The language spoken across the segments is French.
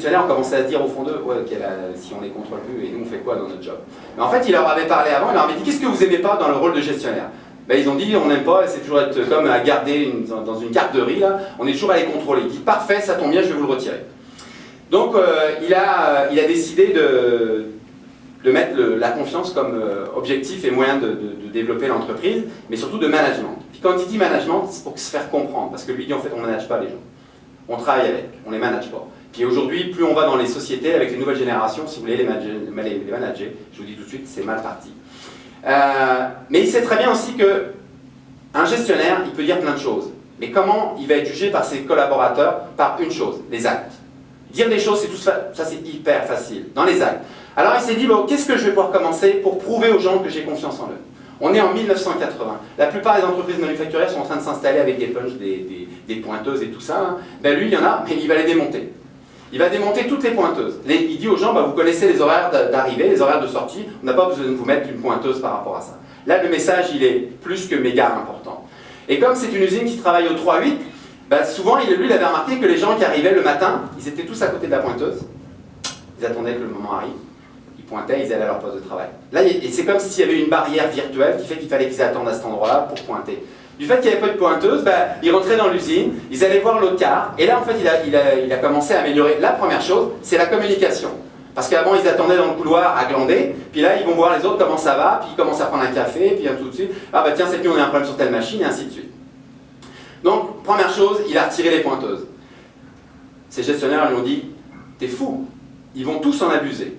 gestionnaires ont commencé à se dire au fond d'eux, ouais, ok, si on les contrôle plus, et nous on fait quoi dans notre job? Mais en fait, il leur avait parlé avant, il leur avait dit, qu'est-ce que vous aimez pas dans le rôle de gestionnaire? Ben, ils ont dit on n'aime pas, c'est toujours être comme à garder dans une garderie, là, on est toujours à les contrôler. Il dit parfait, ça tombe bien, je vais vous le retirer. Donc euh, il, a, il a décidé de, de mettre la confiance comme euh, objectif et moyen de, développer l'entreprise, mais surtout de management. Puis quand il dit management, c'est pour se faire comprendre, parce que lui dit en fait on ne manage pas les gens. On travaille avec, on ne les manage pas. Puis aujourd'hui, plus on va dans les sociétés avec les nouvelles générations, si vous voulez les manager, je vous dis tout de suite, c'est mal parti. Euh, mais il sait très bien aussi que un gestionnaire, il peut dire plein de choses. Mais comment il va être jugé par ses collaborateurs Par une chose, les actes. Dire des choses, c'est tout ça, ça c'est hyper facile, dans les actes. Alors il s'est dit, bon, qu'est-ce que je vais pouvoir commencer pour prouver aux gens que j'ai confiance en eux? On est en 1980. La plupart des entreprises manufacturières sont en train de s'installer avec des punches, des, pointeuses et tout ça. Hein. Ben lui, il y en a, mais il va les démonter. Il va démonter toutes les pointeuses. il dit aux gens, bah, vous connaissez les horaires d'arrivée, les horaires de sortie, on n'a pas besoin de vous mettre une pointeuse par rapport à ça. Là, le message, il est plus que méga important. Et comme c'est une usine qui travaille au 3-8, bah, souvent, lui, il avait remarqué que les gens qui arrivaient le matin, ils étaient tous à côté de la pointeuse. Ils attendaient que le moment arrive. Ils pointaient, ils allaient à leur poste de travail. Là, c'est comme s'il y avait une barrière virtuelle qui fait qu'il fallait qu'ils attendent à cet endroit-là pour pointer. Du fait qu'il n'y avait pas de pointeuse, ils rentraient dans l'usine, ils allaient voir l'autre car, et là en fait il a, commencé à améliorer. La première chose, c'est la communication. Parce qu'avant ils attendaient dans le couloir à glander, puis là ils vont voir les autres comment ça va, puis ils commencent à prendre un café, puis tout de suite, ah bah tiens cette nuit on a un problème sur telle machine, et ainsi de suite. Donc, première chose, il a retiré les pointeuses. Ses gestionnaires lui ont dit, t'es fou, ils vont tous en abuser.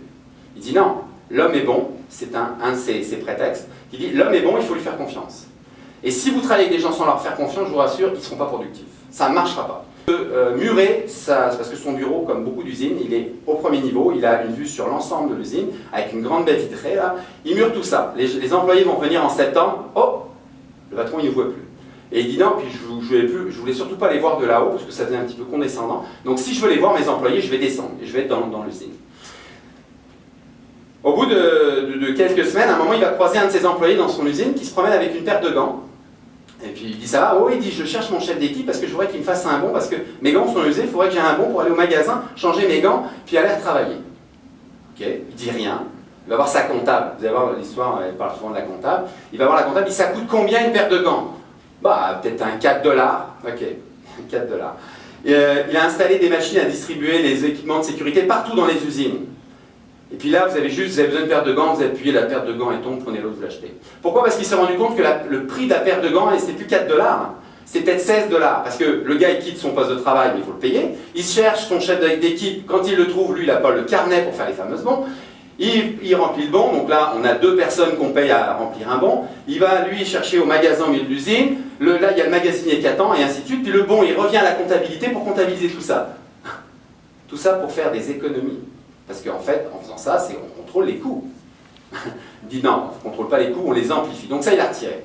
Il dit non, l'homme est bon, c'est un, de ses prétextes. Il dit, l'homme est bon, il faut lui faire confiance. Et si vous travaillez avec des gens sans leur faire confiance, je vous rassure, ils ne seront pas productifs. Ça ne marchera pas. Euh, murer, ça, parce que son bureau, comme beaucoup d'usines, il est au premier niveau, il a une vue sur l'ensemble de l'usine, avec une grande baie vitrée, là. Il mure tout ça. Les, employés vont venir en septembre, oh, le patron, il ne voit plus. Et il dit non, puis je ne voulais, surtout pas les voir de là-haut, parce que ça devenait un petit peu condescendant. Donc si je veux les voir, mes employés, je vais descendre, et je vais être dans, dans l'usine. Au bout de, de, quelques semaines, à un moment, il va croiser un de ses employés dans son usine qui se promène avec une paire de gants. Et puis il dit ça va, oh il dit je cherche mon chef d'équipe parce que je voudrais qu'il me fasse un bon parce que mes gants sont usés, il faudrait que j'ai un bon pour aller au magasin, changer mes gants, puis aller travailler. Ok, il dit rien. Il va voir sa comptable, vous allez voir l'histoire, elle parle souvent de la comptable. Il va voir la comptable, il dit ça coûte combien une paire de gants? Bah peut-être un 4 dollars. Ok, 4 dollars. Euh, il a installé des machines à distribuer les équipements de sécurité partout dans les usines. Et puis là, vous avez juste, vous avez besoin de paire de gants, vous appuyez la paire de gants et tombe, prenez l'autre, vous l'achetez. Pourquoi? Parce qu'il s'est rendu compte que le prix de la paire de gants, c'était plus 4 dollars, c'est peut-être 16 dollars. Parce que le gars, il quitte son poste de travail, mais il faut le payer. Il cherche son chef d'équipe, quand il le trouve, lui, il n'a pas le carnet pour faire les fameuses bons. Il, remplit le bon, donc là, on a deux personnes qu'on paye à remplir un bon. Il va, lui, chercher au magasin au milieu de l'usine. Là, il y a le magasinier qui attend, et ainsi de suite. Puis le bon, il revient à la comptabilité pour comptabiliser tout ça. Tout ça pour faire des économies. Parce qu'en fait, en faisant ça, c'est on contrôle les coûts. Il dit non, on ne contrôle pas les coûts, on les amplifie. Donc ça, il a retiré.